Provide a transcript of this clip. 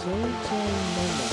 JJ メモ